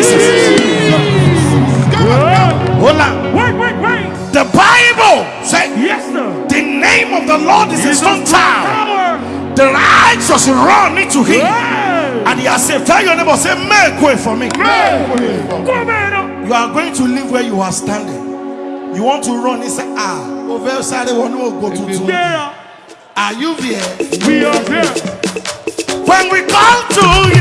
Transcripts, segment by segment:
Jesus. Hold on. Wait, wait, wait. The Bible says Yes, sir. the name of the Lord is a strong tower. The righteous run into him. Hey. And he has saved. Tell your neighbor, say, make way for me. Come on. You are going to live where you are standing. You want to run. He said, ah, over side one will go to two. Are you there? We are here. When we come to You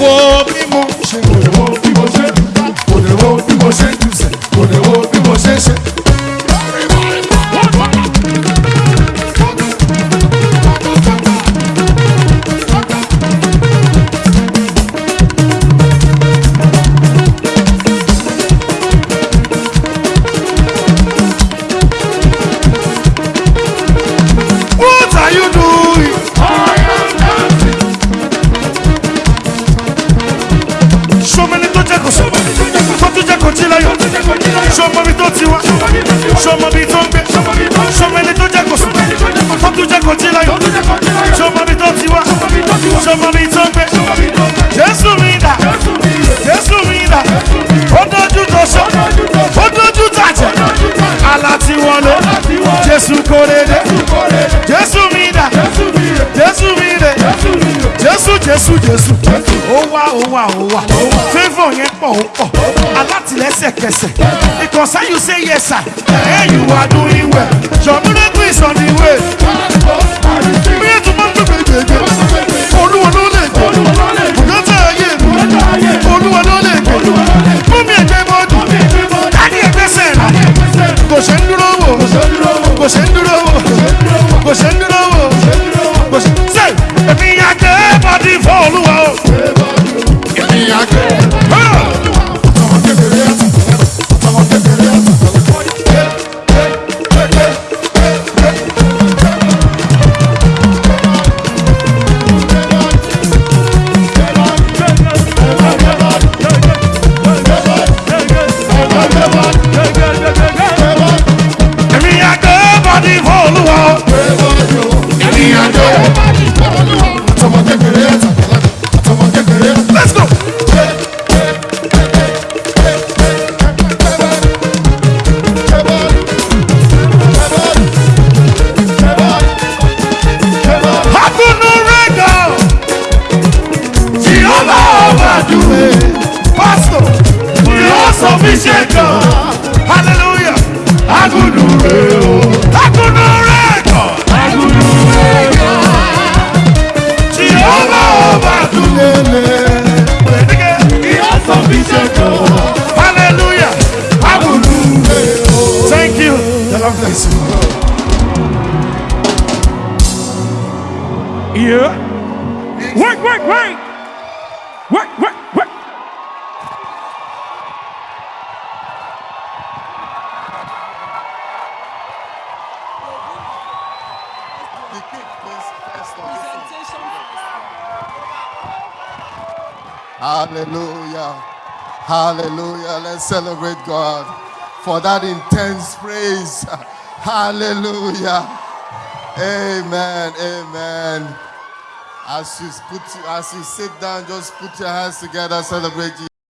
walk láyọ̀. Ṣọmọbi tó ti wá, ṣọmọbi tó ń gbé. Jésù mi dà, Jésù mi dà. Ó dójú tó sọ, ó dójú tàjẹ́. Àlá ti wọlé, Jésù kórè dé. Jésù mi dà, Jésù mi dé. Jésù Jésù Jésù. Yẹn pọ̀ ó pọ̀. Alátìlẹ́sẹ̀kẹsẹ̀. Because how you say yes sir. Hey you are doing well. Your miracle on the way. Ṣe ń dúró wò. Kò ṣe ń dúró wò. Kò ṣe ń dúró wò. Hallelujah. Thank you. The Lord bless you. Yeah. Wait, wait, wait. Wait, wait, wait. Hallelujah. Hallelujah. Let's celebrate God for that intense praise. Hallelujah. Amen. Amen. As you put as you sit down, just put your hands together, celebrate Jesus.